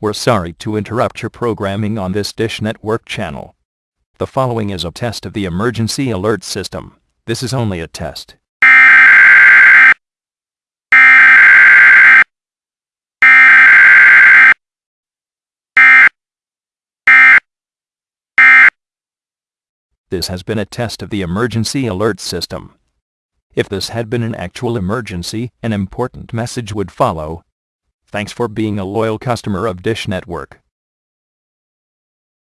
We're sorry to interrupt your programming on this Dish Network channel. The following is a test of the emergency alert system. This is only a test. This has been a test of the emergency alert system. If this had been an actual emergency, an important message would follow. Thanks for being a loyal customer of Dish Network.